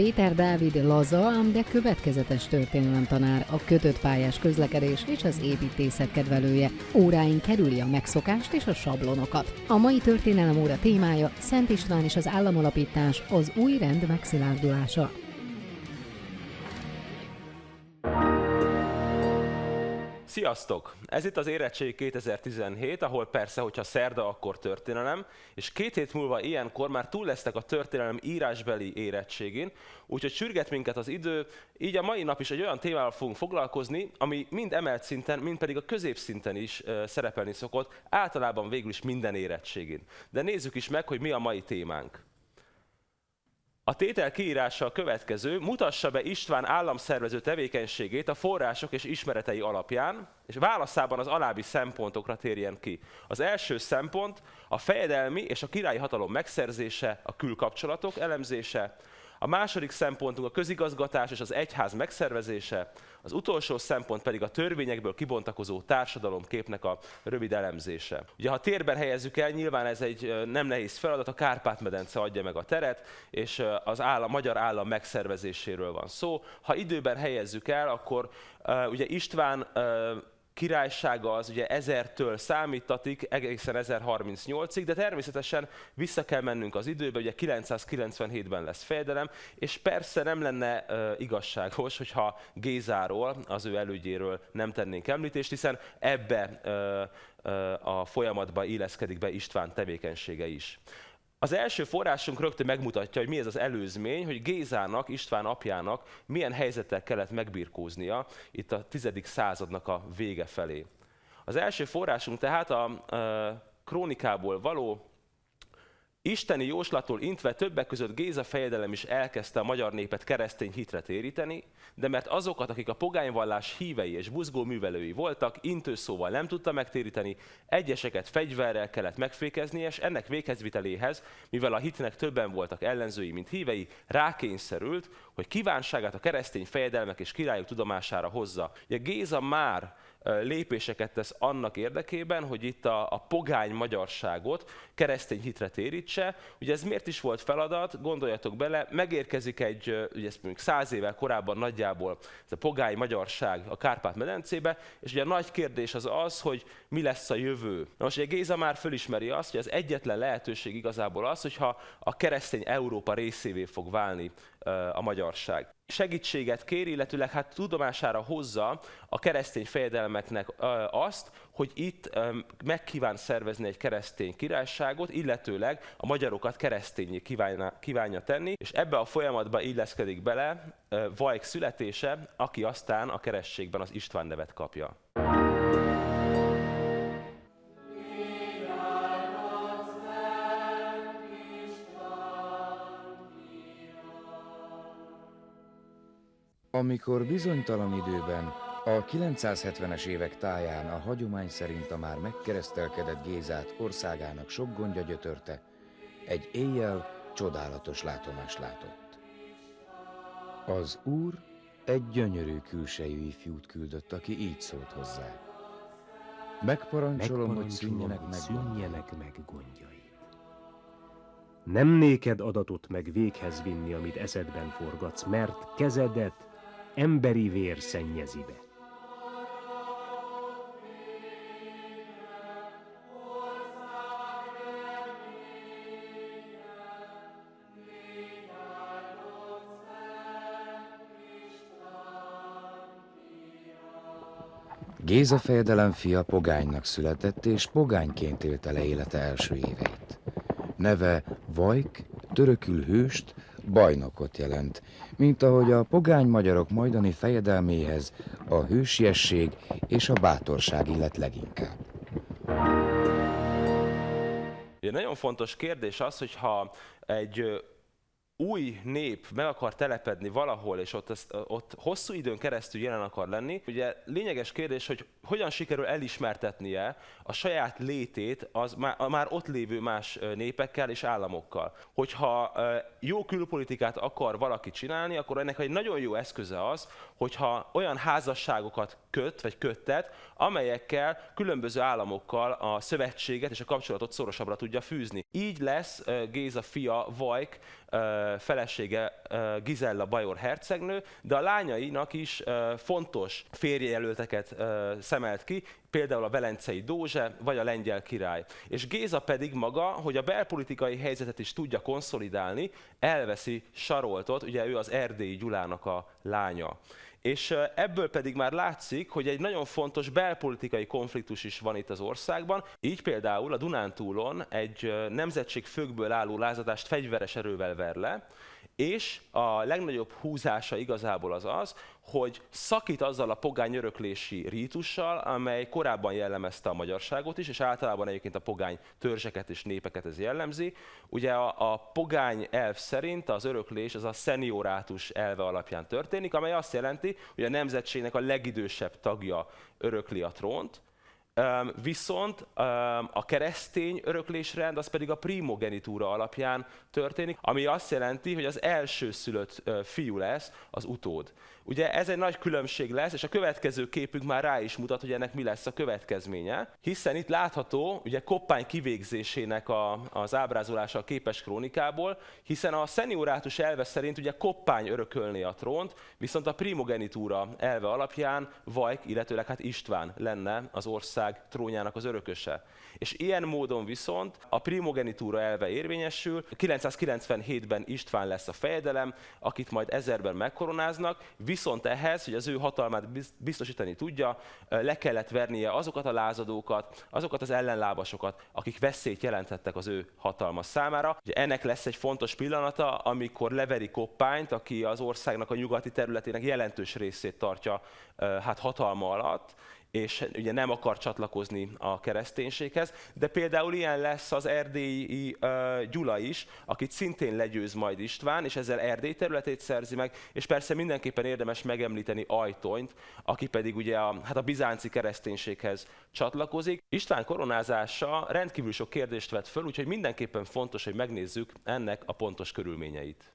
Péter Dávid laza, ám de következetes tanár, a kötött pályás közlekedés és az építészet kedvelője. Óráin kerüli a megszokást és a sablonokat. A mai történelem óra témája Szent István és az államalapítás, az új rend megszilárdulása. Sziasztok! Ez itt az Érettség 2017, ahol persze, hogyha szerda, akkor történelem, és két hét múlva ilyenkor már túl lesznek a történelem írásbeli érettségén, úgyhogy sürget minket az idő, így a mai nap is egy olyan témával fogunk foglalkozni, ami mind emelt szinten, mind pedig a középszinten is uh, szerepelni szokott, általában végül is minden érettségén. De nézzük is meg, hogy mi a mai témánk. A tétel kiírása a következő, mutassa be István államszervező tevékenységét a források és ismeretei alapján, és válaszában az alábbi szempontokra térjen ki. Az első szempont a fejedelmi és a királyi hatalom megszerzése, a külkapcsolatok elemzése, a második szempontunk a közigazgatás és az egyház megszervezése, az utolsó szempont pedig a törvényekből kibontakozó társadalomképnek a rövid elemzése. Ugye ha térben helyezzük el, nyilván ez egy nem nehéz feladat, a Kárpát-medence adja meg a teret, és az állam, magyar állam megszervezéséről van szó. Ha időben helyezzük el, akkor ugye István királysága az ugye 1000-től számítatik egészen 1038-ig, de természetesen vissza kell mennünk az időbe, ugye 997-ben lesz fejedelem, és persze nem lenne uh, igazságos, hogyha Gézáról, az ő elődjéről nem tennénk említést, hiszen ebbe uh, uh, a folyamatba illeszkedik be István tevékenysége is. Az első forrásunk rögtön megmutatja, hogy mi ez az előzmény, hogy Gézának, István apjának milyen helyzetek kellett megbirkóznia itt a 10. századnak a vége felé. Az első forrásunk tehát a, a krónikából való Isteni jóslattól intve többek között Géza fejedelem is elkezdte a magyar népet keresztény hitre téríteni, de mert azokat, akik a pogányvallás hívei és buzgó művelői voltak, intőszóval nem tudta megtéríteni, egyeseket fegyverrel kellett megfékezni, és ennek véghezviteléhez, mivel a hitnek többen voltak ellenzői, mint hívei, rákényszerült, hogy kívánságát a keresztény fejedelmek és királyok tudomására hozza. Ugye Géza már lépéseket tesz annak érdekében, hogy itt a, a pogány magyarságot keresztény hitre térítse. Ugye ez miért is volt feladat? Gondoljatok bele, megérkezik egy, ugye ezt mondjuk száz évvel korábban nagyjából ez a pogány magyarság a Kárpát-medencébe, és ugye a nagy kérdés az az, hogy mi lesz a jövő. Na most ugye Géza már fölismeri azt, hogy az egyetlen lehetőség igazából az, hogyha a keresztény Európa részévé fog válni a magyarság. Segítséget kér, illetőleg hát tudomására hozza a keresztény fejedelmeknek azt, hogy itt megkíván szervezni egy keresztény királyságot, illetőleg a magyarokat keresztényé kívánja, kívánja tenni, és ebbe a folyamatba illeszkedik bele Vajk születése, aki aztán a kerességben az István nevet kapja. Amikor bizonytalan időben, a 970-es évek táján a hagyomány szerint a már megkeresztelkedett Gézát országának sok gondja gyötörte, egy éjjel csodálatos látomást látott. Az úr egy gyönyörű külsejű ifjút küldött, aki így szólt hozzá. Megparancsolom, hogy szűnjenek meg, szűnjenek meg gondjai. Nem néked adatot meg véghez vinni, amit eszedben forgatsz, mert kezedet emberi vér szennyezi be. Géza fejedelem fia pogánynak született, és pogányként élte le élete első éveit. Neve Vajk, törökül hőst, bajnokot jelent, mint ahogy a pogány magyarok majdani fejedelméhez a hősiesség és a bátorság illet leginkább. Ugye nagyon fontos kérdés az, hogyha egy új nép meg akar telepedni valahol, és ott, ott hosszú időn keresztül jelen akar lenni, ugye lényeges kérdés, hogy hogyan sikerül elismertetnie a saját létét az már, már ott lévő más népekkel és államokkal. Hogyha jó külpolitikát akar valaki csinálni, akkor ennek egy nagyon jó eszköze az, hogyha olyan házasságokat köt, vagy köttet, amelyekkel különböző államokkal a szövetséget és a kapcsolatot szorosabbra tudja fűzni. Így lesz Géza fia Vajk felesége Gizella Bajor hercegnő, de a lányainak is fontos férjejelölteket szemelt ki, például a Velencei Dózse vagy a lengyel király. És Géza pedig maga, hogy a belpolitikai helyzetet is tudja konszolidálni, elveszi Saroltot, ugye ő az erdélyi Gyulának a lánya. És ebből pedig már látszik, hogy egy nagyon fontos belpolitikai konfliktus is van itt az országban. Így például a Dunántúlon egy nemzetség fögből álló lázadást fegyveres erővel ver le, és a legnagyobb húzása igazából az az, hogy szakít azzal a pogány öröklési rítussal, amely korábban jellemezte a magyarságot is, és általában egyébként a pogány törzseket és népeket ez jellemzi. Ugye a, a pogány elv szerint az öröklés az a szeniorátus elve alapján történik, amely azt jelenti, hogy a nemzetségnek a legidősebb tagja örökli a trónt, Viszont a keresztény öröklésrend az pedig a primogenitúra alapján történik, ami azt jelenti, hogy az első szülött fiú lesz az utód. Ugye ez egy nagy különbség lesz, és a következő képünk már rá is mutat, hogy ennek mi lesz a következménye, hiszen itt látható ugye Koppány kivégzésének a, az ábrázolása a képes krónikából, hiszen a szeniorátus elve szerint ugye Koppány örökölné a trónt, viszont a primogenitúra elve alapján Vajk, illetőleg hát István lenne az ország trónjának az örököse. És ilyen módon viszont a primogenitúra elve érvényesül, 997-ben István lesz a fejedelem, akit majd ezerben megkoronáznak, viszont ehhez, hogy az ő hatalmát biztosítani tudja, le kellett vernie azokat a lázadókat, azokat az ellenlábasokat, akik veszélyt jelentettek az ő hatalma számára. Ugye ennek lesz egy fontos pillanata, amikor leveri Koppányt, aki az országnak a nyugati területének jelentős részét tartja hát hatalma alatt, és ugye nem akar csatlakozni a kereszténységhez, de például ilyen lesz az erdélyi uh, Gyula is, akit szintén legyőz majd István, és ezzel Erdély területét szerzi meg, és persze mindenképpen érdemes megemlíteni Ajtonyt, aki pedig ugye a, hát a bizánci kereszténységhez csatlakozik. István koronázása rendkívül sok kérdést vet föl, úgyhogy mindenképpen fontos, hogy megnézzük ennek a pontos körülményeit.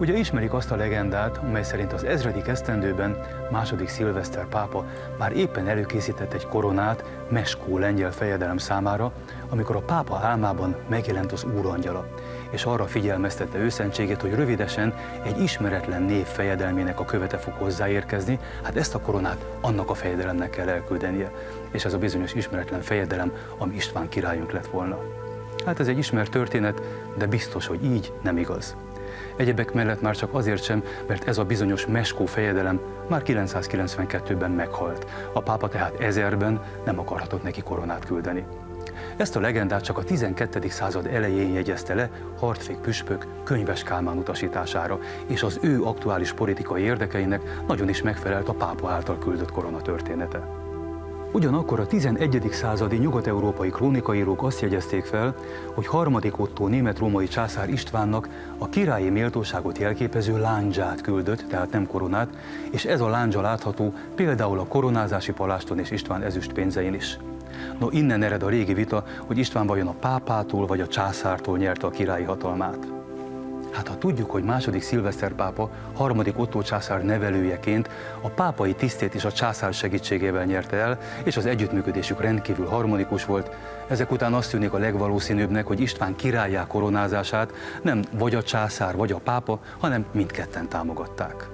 Ugye ismerik azt a legendát, mely szerint az ezredik esztendőben második szilveszter pápa már éppen előkészített egy koronát Meskó lengyel fejedelem számára, amikor a pápa álmában megjelent az úrangyala, és arra figyelmeztette őszentségét, hogy rövidesen egy ismeretlen név fejedelmének a követe fog hozzáérkezni, hát ezt a koronát annak a fejedelemnek kell elküldenie, és ez a bizonyos ismeretlen fejedelem, ami István királyunk lett volna. Hát ez egy ismert történet, de biztos, hogy így nem igaz. Egyebek mellett már csak azért sem, mert ez a bizonyos Meskó fejedelem már 992-ben meghalt. A pápa tehát ezerben nem akarhatott neki koronát küldeni. Ezt a legendát csak a 12. század elején jegyezte le Hartfék püspök könyves Kálmán utasítására, és az ő aktuális politikai érdekeinek nagyon is megfelelt a pápa által küldött korona története. Ugyanakkor a 11. századi nyugat-európai krónikaírók azt jegyezték fel, hogy harmadik Otto német-római császár Istvánnak a királyi méltóságot jelképező lándzsát küldött, tehát nem koronát, és ez a lándzsa látható például a koronázási paláston és István ezüst pénzein is. No, innen ered a régi vita, hogy István vajon a pápától vagy a császártól nyerte a királyi hatalmát. Hát ha tudjuk, hogy második szilveszter pápa, harmadik Otto császár nevelőjeként a pápai tisztét is a császár segítségével nyerte el, és az együttműködésük rendkívül harmonikus volt, ezek után azt tűnik a legvalószínűbbnek, hogy István királyá koronázását nem vagy a császár, vagy a pápa, hanem mindketten támogatták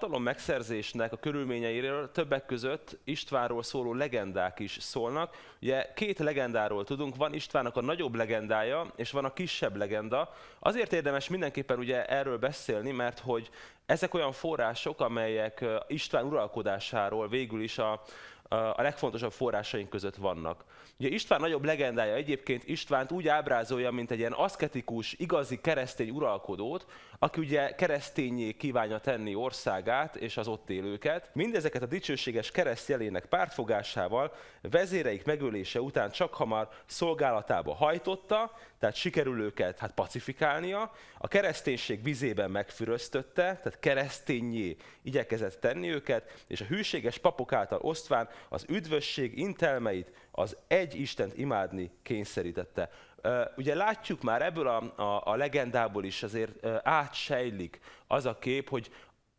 hatalom megszerzésnek a körülményeiről többek között Istvánról szóló legendák is szólnak. Ugye két legendáról tudunk, van Istvánnak a nagyobb legendája, és van a kisebb legenda. Azért érdemes mindenképpen ugye erről beszélni, mert hogy ezek olyan források, amelyek István uralkodásáról végül is a, a legfontosabb forrásaink között vannak. Ugye István nagyobb legendája egyébként Istvánt úgy ábrázolja, mint egy ilyen aszketikus, igazi keresztény uralkodót, aki ugye keresztényé kívánja tenni országát és az ott élőket. Mindezeket a dicsőséges kereszt jelének pártfogásával vezéreik megölése után csak hamar szolgálatába hajtotta, tehát sikerül őket hát pacifikálnia, a kereszténység vizében megfüröztötte, tehát keresztényé igyekezett tenni őket, és a hűséges papok által osztván az üdvösség intelmeit, az egy Istent imádni kényszerítette. Ugye látjuk már ebből a, a, a legendából is azért átsejlik az a kép, hogy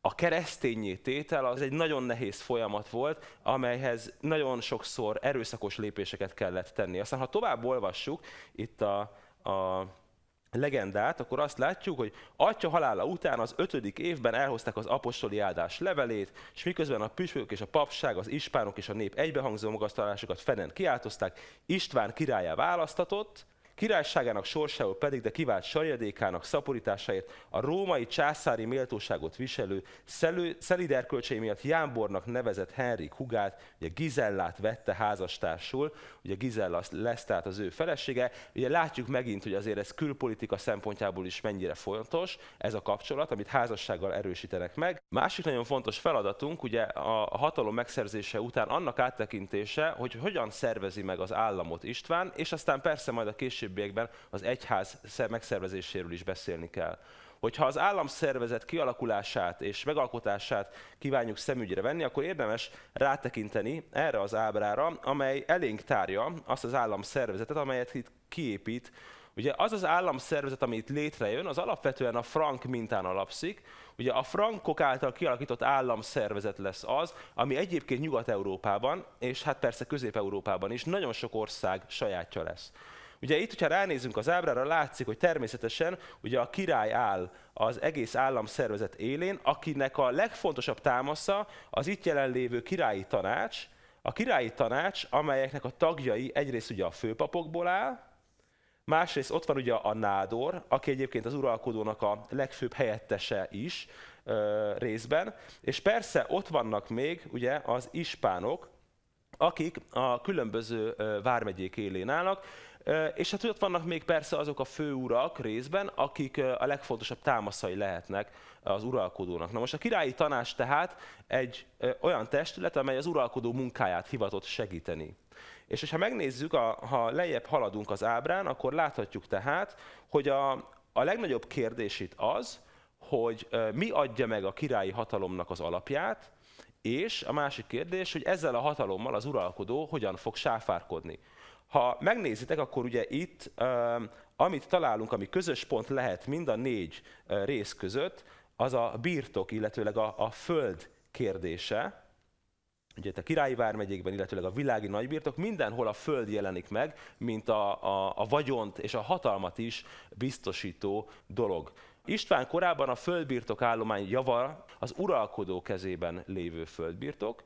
a keresztényé tétel az egy nagyon nehéz folyamat volt, amelyhez nagyon sokszor erőszakos lépéseket kellett tenni. Aztán, ha tovább olvassuk itt a, a legendát, akkor azt látjuk, hogy atya halála után az ötödik évben elhozták az apostoli áldás levelét, és miközben a püspökök és a papság, az ispánok és a nép egybehangzó magasztalásokat fenen kiáltozták, István királyá választatott, Királyságának sorsául pedig, de kivált sajadékának szaporításáért a római császári méltóságot viselő szeliderkölcsei miatt Jámbornak nevezett Henrik hugát, ugye Gizellát vette házastársul, ugye Gizella lesz tehát az ő felesége. Ugye látjuk megint, hogy azért ez külpolitika szempontjából is mennyire fontos, ez a kapcsolat, amit házassággal erősítenek meg. Másik nagyon fontos feladatunk, ugye a hatalom megszerzése után annak áttekintése, hogy hogyan szervezi meg az államot István, és aztán persze majd a később későbbiekben az egyház megszervezéséről is beszélni kell. Hogyha az államszervezet kialakulását és megalkotását kívánjuk szemügyre venni, akkor érdemes rátekinteni erre az ábrára, amely elénk tárja azt az államszervezetet, amelyet itt kiépít Ugye az az államszervezet, ami itt létrejön, az alapvetően a frank mintán alapszik. Ugye a frankok által kialakított államszervezet lesz az, ami egyébként Nyugat-Európában, és hát persze Közép-Európában is nagyon sok ország sajátja lesz. Ugye itt, hogyha ránézünk az ábrára, látszik, hogy természetesen ugye a király áll az egész államszervezet élén, akinek a legfontosabb támasza az itt jelenlévő királyi tanács, a királyi tanács, amelyeknek a tagjai egyrészt ugye a főpapokból áll, másrészt ott van ugye a nádor, aki egyébként az uralkodónak a legfőbb helyettese is ö, részben, és persze ott vannak még ugye az ispánok, akik a különböző vármegyék élén állnak, és hát ott vannak még persze azok a főurak részben, akik a legfontosabb támaszai lehetnek az uralkodónak. Na most a királyi tanács tehát egy olyan testület, amely az uralkodó munkáját hivatott segíteni. És ha megnézzük, a, ha lejjebb haladunk az ábrán, akkor láthatjuk tehát, hogy a, a legnagyobb kérdés itt az, hogy mi adja meg a királyi hatalomnak az alapját, és a másik kérdés, hogy ezzel a hatalommal az uralkodó hogyan fog sáfárkodni. Ha megnézitek, akkor ugye itt, amit találunk, ami közös pont lehet mind a négy rész között, az a birtok, illetőleg a, a föld kérdése. Ugye a királyi vármegyékben, illetőleg a világi nagybirtok, mindenhol a föld jelenik meg, mint a, a, a vagyont és a hatalmat is biztosító dolog. István korában a földbirtok állomány java az uralkodó kezében lévő földbirtok,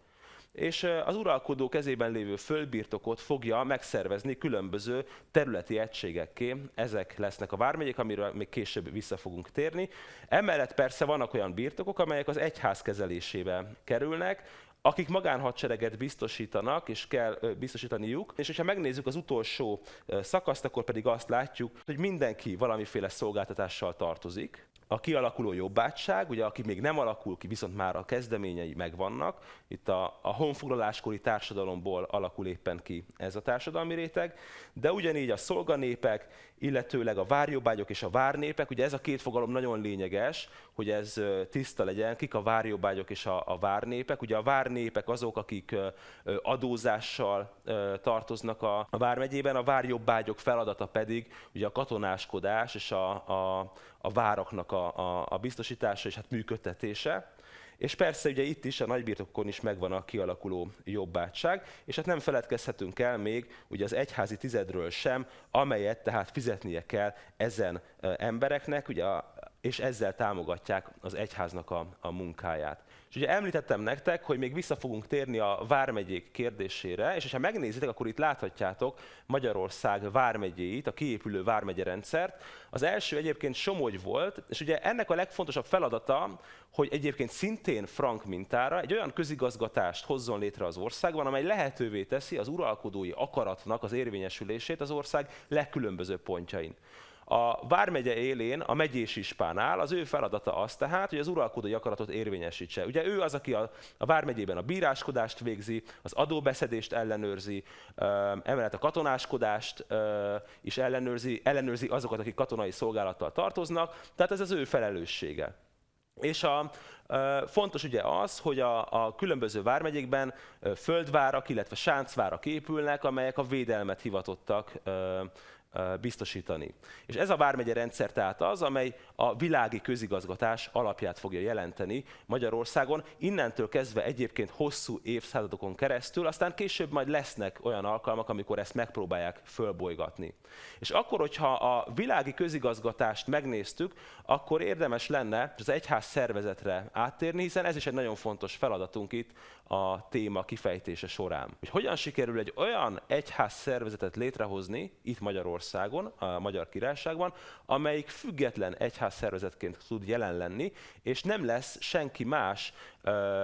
és az uralkodó kezében lévő földbirtokot fogja megszervezni különböző területi egységekké. Ezek lesznek a vármegyék, amiről még később vissza fogunk térni. Emellett persze vannak olyan birtokok, amelyek az egyház kezelésébe kerülnek, akik magánhadsereget biztosítanak, és kell biztosítaniuk. És ha megnézzük az utolsó szakaszt, akkor pedig azt látjuk, hogy mindenki valamiféle szolgáltatással tartozik a kialakuló jobbátság, ugye aki még nem alakul ki, viszont már a kezdeményei megvannak. Itt a, a honfoglaláskori társadalomból alakul éppen ki ez a társadalmi réteg, de ugyanígy a szolganépek, illetőleg a várjobbágyok és a várnépek, ugye ez a két fogalom nagyon lényeges, hogy ez tiszta legyen, kik a várjobbágyok és a, a várnépek. Ugye a várnépek azok, akik adózással tartoznak a, a vármegyében, a várjobbágyok feladata pedig ugye a katonáskodás és a, a, a váraknak a, a, a biztosítása és hát működtetése. És persze ugye itt is, a nagybirtokon is megvan a kialakuló jobbátság, és hát nem feledkezhetünk el még ugye az egyházi tizedről sem, amelyet tehát fizetnie kell ezen embereknek, ugye a, és ezzel támogatják az egyháznak a, a munkáját. És ugye említettem nektek, hogy még vissza fogunk térni a vármegyék kérdésére, és ha megnézitek, akkor itt láthatjátok Magyarország vármegyéit, a kiépülő vármegye rendszert. Az első egyébként Somogy volt, és ugye ennek a legfontosabb feladata, hogy egyébként szintén frank mintára egy olyan közigazgatást hozzon létre az országban, amely lehetővé teszi az uralkodói akaratnak az érvényesülését az ország legkülönbözőbb pontjain. A Vármegye élén a megyés ispán áll, az ő feladata az tehát, hogy az uralkodói akaratot érvényesítse. Ugye ő az, aki a, a Vármegyében a bíráskodást végzi, az adóbeszedést ellenőrzi, emellett a katonáskodást is ellenőrzi, ellenőrzi azokat, akik katonai szolgálattal tartoznak, tehát ez az ő felelőssége. És a, fontos ugye az, hogy a, a különböző vármegyékben földvárak, illetve sáncvárak épülnek, amelyek a védelmet hivatottak biztosítani. És ez a vármegye rendszer tehát az, amely a világi közigazgatás alapját fogja jelenteni Magyarországon. Innentől kezdve egyébként hosszú évszázadokon keresztül, aztán később majd lesznek olyan alkalmak, amikor ezt megpróbálják fölbolygatni. És akkor, hogyha a világi közigazgatást megnéztük, akkor érdemes lenne az egyház szervezetre áttérni, hiszen ez is egy nagyon fontos feladatunk itt a téma kifejtése során. Hogy hogyan sikerül egy olyan egyház szervezetet létrehozni itt Magyarországon, a Magyar Királyságban, amelyik független egyház szervezetként tud jelen lenni, és nem lesz senki más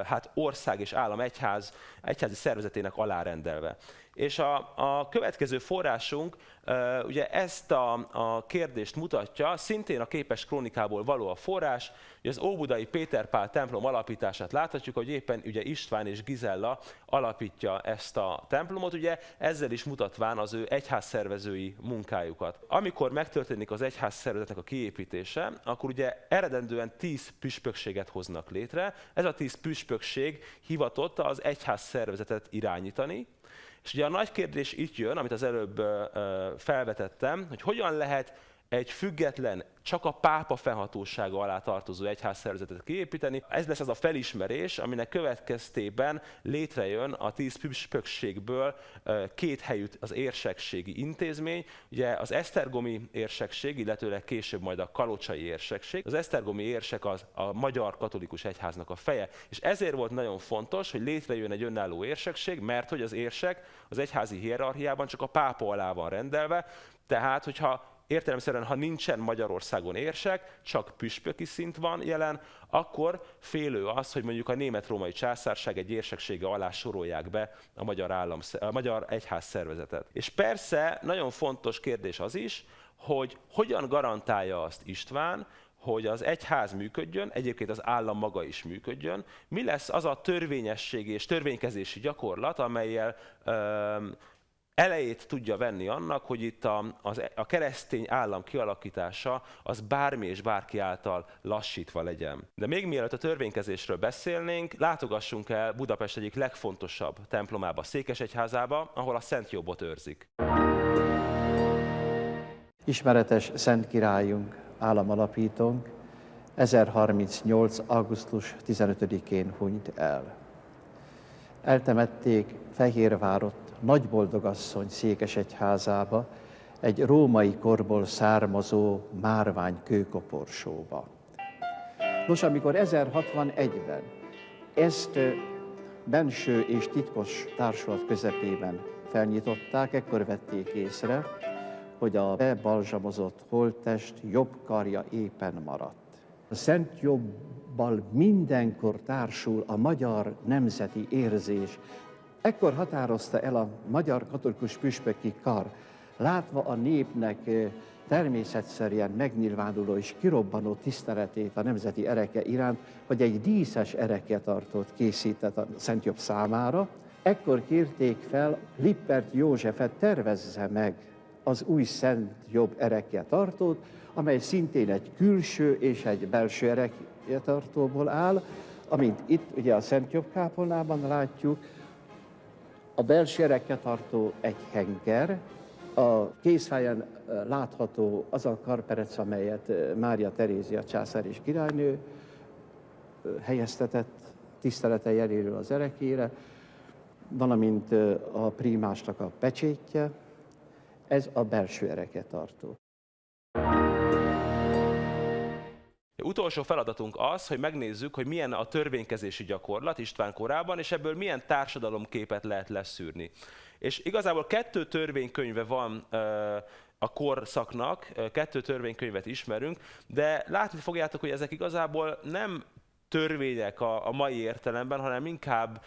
hát ország és állam egyház, egyházi szervezetének alárendelve. És a, a következő forrásunk ugye ezt a, a kérdést mutatja, szintén a képes krónikából való a forrás, hogy az Óbudai Péter templom alapítását láthatjuk, hogy éppen ugye István és Gizella alapítja ezt a templomot, ugye ezzel is mutatván az ő egyházszervezői munkájukat. Amikor megtörténik az egyházszervezetnek a kiépítése, akkor ugye eredendően tíz püspökséget hoznak létre. Ez a tíz püspökség hivatott az egyházszervezetet irányítani, és ugye a nagy kérdés itt jön, amit az előbb felvetettem, hogy hogyan lehet egy független, csak a pápa fennhatósága alá tartozó egyházszervezetet kiépíteni. Ez lesz az a felismerés, aminek következtében létrejön a tíz püspökségből két helyű az érsekségi intézmény. Ugye az Esztergomi érsekség, illetőleg később majd a Kalocsai érsekség. Az Esztergomi érsek az a magyar katolikus egyháznak a feje. És ezért volt nagyon fontos, hogy létrejön egy önálló érsekség, mert hogy az érsek az egyházi hierarchiában csak a pápa alá van rendelve, tehát, hogyha értelemszerűen, ha nincsen Magyarországon érsek, csak püspöki szint van jelen, akkor félő az, hogy mondjuk a német-római császárság egy érseksége alá sorolják be a magyar, állam, a magyar egyház szervezetet. És persze nagyon fontos kérdés az is, hogy hogyan garantálja azt István, hogy az egyház működjön, egyébként az állam maga is működjön. Mi lesz az a törvényesség és törvénykezési gyakorlat, amelyel elejét tudja venni annak, hogy itt a, az, a keresztény állam kialakítása az bármi és bárki által lassítva legyen. De még mielőtt a törvénykezésről beszélnénk, látogassunk el Budapest egyik legfontosabb templomába, Székesegyházába, ahol a Szent Jobbot őrzik. Ismeretes Szent Királyunk, államalapítónk 1038. augusztus 15-én hunyt el. Eltemették Fehérvárot nagyboldogasszony székesegyházába, egy római korból származó márvány kőkoporsóba. Nos, amikor 1061-ben ezt benső és titkos társulat közepében felnyitották, ekkor vették észre, hogy a bebalzsamozott holttest jobb karja éppen maradt. A Szent Jobbal mindenkor társul a magyar nemzeti érzés, Ekkor határozta el a magyar katolikus püspöki kar, látva a népnek természetszerűen megnyilvánuló és kirobbanó tiszteletét a nemzeti ereke iránt, hogy egy díszes ereketartót készített a Szent Jobb számára. Ekkor kérték fel Lippert Józsefet tervezze meg az új Szent Jobb ereketartót, amely szintén egy külső és egy belső ereketartóból áll, amint itt ugye a Szent Jobb kápolnában látjuk, a belső tartó egy henger, a kézfáján látható az a karperec, amelyet Mária Terézia császár és királynő helyeztetett tisztelete jeléről az erekére, valamint a prímásnak a pecsétje, ez a belső tartó. Utolsó feladatunk az, hogy megnézzük, hogy milyen a törvénykezési gyakorlat István korában, és ebből milyen társadalomképet lehet leszűrni. És igazából kettő törvénykönyve van a korszaknak, kettő törvénykönyvet ismerünk, de látni fogjátok, hogy ezek igazából nem törvények a, a mai értelemben, hanem inkább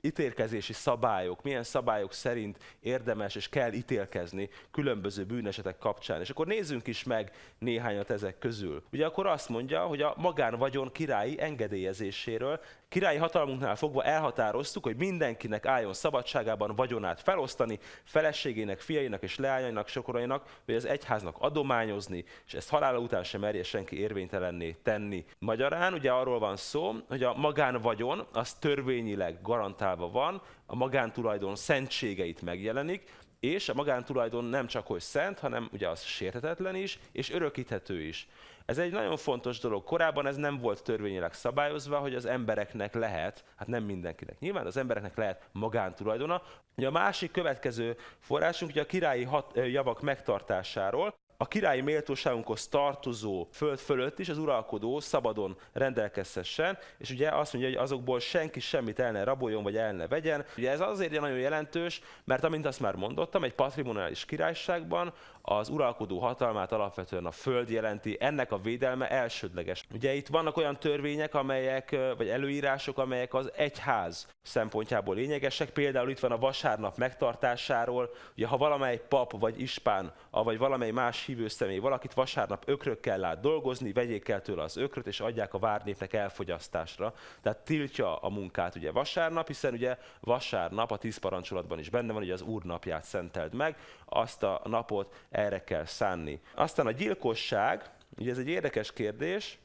ítélkezési szabályok, milyen szabályok szerint érdemes és kell ítélkezni különböző bűnesetek kapcsán. És akkor nézzünk is meg néhányat ezek közül. Ugye akkor azt mondja, hogy a magánvagyon királyi engedélyezéséről királyi hatalmunknál fogva elhatároztuk, hogy mindenkinek álljon szabadságában vagyonát felosztani, feleségének, fiainak és leányainak, sokorainak, vagy az egyháznak adományozni, és ezt halála után sem merje senki érvénytelenné tenni. Magyarán ugye arról van szó, hogy a magánvagyon az törvényileg garantálva van, a magántulajdon szentségeit megjelenik, és a magántulajdon nem csak hogy szent, hanem ugye az sértetetlen is, és örökíthető is. Ez egy nagyon fontos dolog. Korábban ez nem volt törvényileg szabályozva, hogy az embereknek lehet, hát nem mindenkinek nyilván, az embereknek lehet magántulajdona. Ugye a másik következő forrásunk ugye a királyi hat, javak megtartásáról, a királyi méltóságunkhoz tartozó föld fölött is az uralkodó szabadon rendelkezhessen, és ugye azt mondja, hogy azokból senki semmit el ne raboljon, vagy el ne vegyen. Ugye ez azért nagyon jelentős, mert amint azt már mondottam, egy patrimoniális királyságban az uralkodó hatalmát alapvetően a föld jelenti, ennek a védelme elsődleges. Ugye itt vannak olyan törvények, amelyek, vagy előírások, amelyek az egyház szempontjából lényegesek. Például itt van a vasárnap megtartásáról, ugye ha valamely pap vagy ispán, vagy valamely más hívő személy valakit vasárnap ökrökkel lát dolgozni, vegyék el tőle az ökröt, és adják a várnépnek elfogyasztásra. Tehát tiltja a munkát ugye vasárnap, hiszen ugye vasárnap a tíz parancsolatban is benne van, hogy az úr napját szenteld meg, azt a napot erre kell szánni. Aztán a gyilkosság, ugye ez egy érdekes kérdés,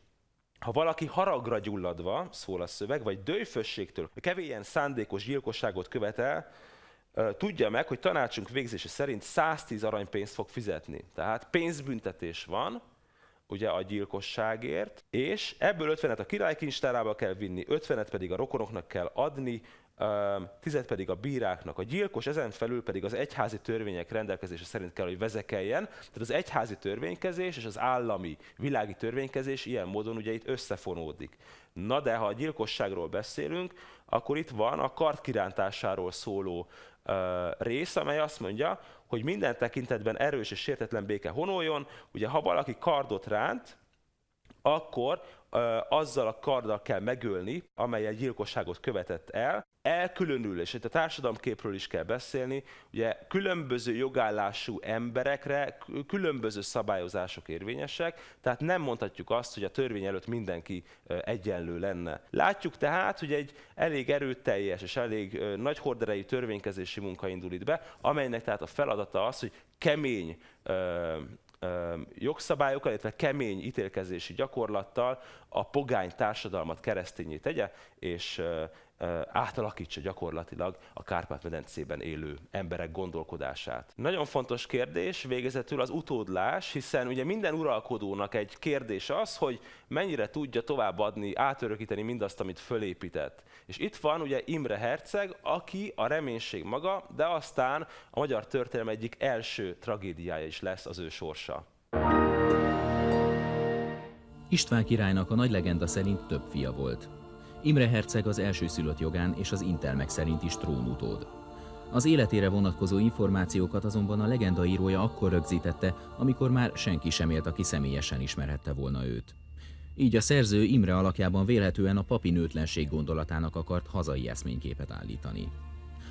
ha valaki haragra gyulladva, szól a szöveg, vagy dőfösségtől kevélyen szándékos gyilkosságot követel, tudja meg, hogy tanácsunk végzése szerint 110 aranypénzt fog fizetni. Tehát pénzbüntetés van, ugye a gyilkosságért, és ebből 50-et a királykincstárába kell vinni, 50-et pedig a rokonoknak kell adni, tizet pedig a bíráknak. A gyilkos ezen felül pedig az egyházi törvények rendelkezése szerint kell, hogy vezekeljen. Tehát az egyházi törvénykezés és az állami világi törvénykezés ilyen módon ugye itt összefonódik. Na de ha a gyilkosságról beszélünk, akkor itt van a kart kirántásáról szóló uh, rész, amely azt mondja, hogy minden tekintetben erős és sértetlen béke honoljon. Ugye ha valaki kardot ránt, akkor azzal a karddal kell megölni, amely egy gyilkosságot követett el, elkülönül, és itt a társadalomképről is kell beszélni, ugye különböző jogállású emberekre különböző szabályozások érvényesek, tehát nem mondhatjuk azt, hogy a törvény előtt mindenki egyenlő lenne. Látjuk tehát, hogy egy elég erőteljes és elég nagy horderejű törvénykezési munka indul itt be, amelynek tehát a feladata az, hogy kemény jogszabályokkal, illetve kemény ítélkezési gyakorlattal a pogány társadalmat keresztényé tegye, és átalakítsa gyakorlatilag a Kárpát-medencében élő emberek gondolkodását. Nagyon fontos kérdés végezetül az utódlás, hiszen ugye minden uralkodónak egy kérdés az, hogy mennyire tudja továbbadni, átörökíteni mindazt, amit fölépített. És itt van ugye Imre Herceg, aki a reménység maga, de aztán a magyar történelem egyik első tragédiája is lesz az ő sorsa. István királynak a nagy legenda szerint több fia volt. Imre herceg az első szülött jogán és az intelmek szerint is trónutód. Az életére vonatkozó információkat azonban a legenda írója akkor rögzítette, amikor már senki sem élt, aki személyesen ismerhette volna őt. Így a szerző Imre alakjában vélhetően a papi nőtlenség gondolatának akart hazai eszményképet állítani.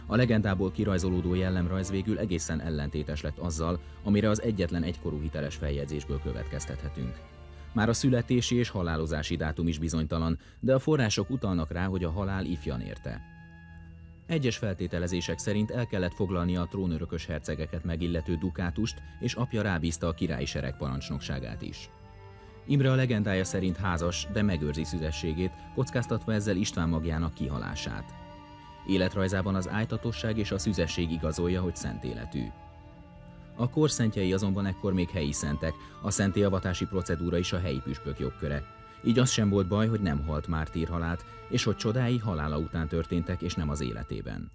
A legendából kirajzolódó jellemrajz végül egészen ellentétes lett azzal, amire az egyetlen egykorú hiteles feljegyzésből következtethetünk. Már a születési és halálozási dátum is bizonytalan, de a források utalnak rá, hogy a halál ifjan érte. Egyes feltételezések szerint el kellett foglalnia a trónörökös hercegeket megillető dukátust, és apja rábízta a királyi sereg parancsnokságát is. Imre a legendája szerint házas, de megőrzi szüzességét, kockáztatva ezzel István magjának kihalását. Életrajzában az ájtatosság és a szüzesség igazolja, hogy szent életű. A korszentjei azonban ekkor még helyi szentek, a szentélyavatási procedúra is a helyi püspök jogköre. Így az sem volt baj, hogy nem halt mártírhalált, és hogy csodái halála után történtek, és nem az életében.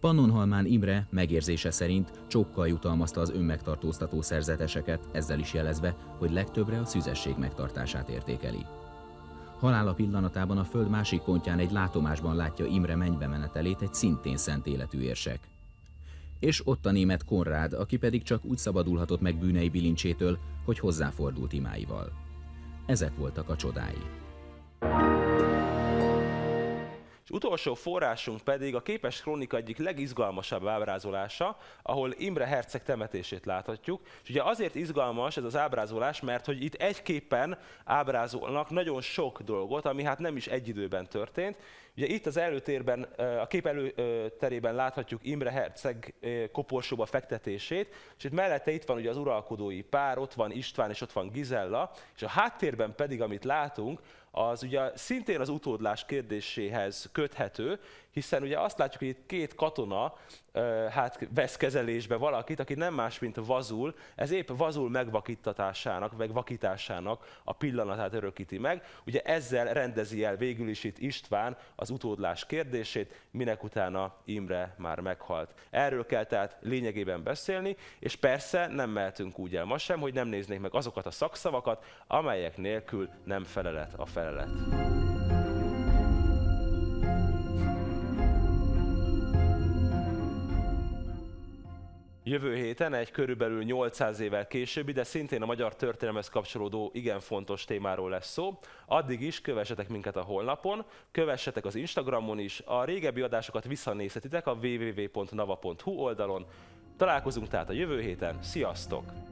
Pannonhalmán Imre megérzése szerint csókkal jutalmazta az önmegtartóztató szerzeteseket, ezzel is jelezve, hogy legtöbbre a szüzesség megtartását értékeli. Halála pillanatában a föld másik pontján egy látomásban látja Imre mennybe menetelét egy szintén szent életű érsek és ott a német Konrád, aki pedig csak úgy szabadulhatott meg bűnei bilincsétől, hogy hozzáfordult imáival. Ezek voltak a csodái. És utolsó forrásunk pedig a képes krónika egyik legizgalmasabb ábrázolása, ahol Imre Herceg temetését láthatjuk. És ugye azért izgalmas ez az ábrázolás, mert hogy itt egyképpen ábrázolnak nagyon sok dolgot, ami hát nem is egy időben történt. Ugye itt az előtérben, a kép előterében láthatjuk Imre Herceg koporsóba fektetését, és itt mellette itt van ugye az uralkodói pár, ott van István és ott van Gizella, és a háttérben pedig, amit látunk, az ugye szintén az utódlás kérdéséhez köthető, hiszen ugye azt látjuk, hogy itt két katona hát vesz kezelésbe valakit, aki nem más, mint Vazul, ez épp Vazul megvakítatásának, megvakításának a pillanatát örökíti meg. Ugye ezzel rendezi el végül is itt István az utódlás kérdését, minek utána Imre már meghalt. Erről kell tehát lényegében beszélni, és persze nem mehetünk úgy el ma sem, hogy nem néznék meg azokat a szakszavakat, amelyek nélkül nem felelet a felelet. Jövő héten egy körülbelül 800 évvel későbbi, de szintén a magyar történelmez kapcsolódó igen fontos témáról lesz szó. Addig is kövessetek minket a holnapon, kövessetek az Instagramon is, a régebbi adásokat visszanézhetitek a www.nava.hu oldalon. Találkozunk tehát a jövő héten, sziasztok!